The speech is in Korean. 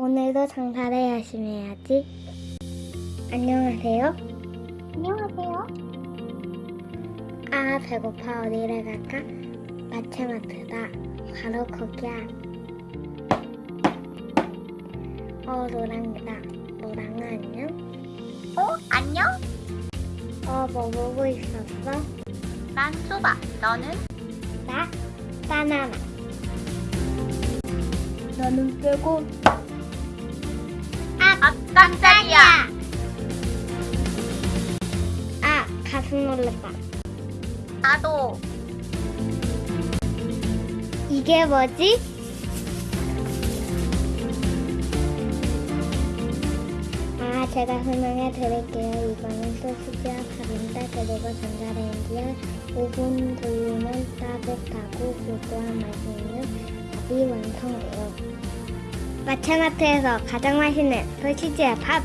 오늘도 장사를 열심히 해야지. 안녕하세요. 안녕하세요. 아, 배고파. 어디를 갈까? 마트마트다. 바로 거기야. 어, 노랑이다. 노랑아, 안녕? 어, 안녕? 어, 뭐 보고 있었어? 난 수박. 너는? 나? 바나나. 너는 빼고. 아, 아, 깜짝이야. 아, 가슴 놀랐다. 나도. 이게 뭐지? 아, 제가 설명해 드릴게요. 이거는 소시지와 밥인데 그리고 전자레인지에 5분 돌리면 따뜻하고 고소한 맛이 있는 밥이 완성돼요. 마차마트에서 가장 맛있는 소시지와 밥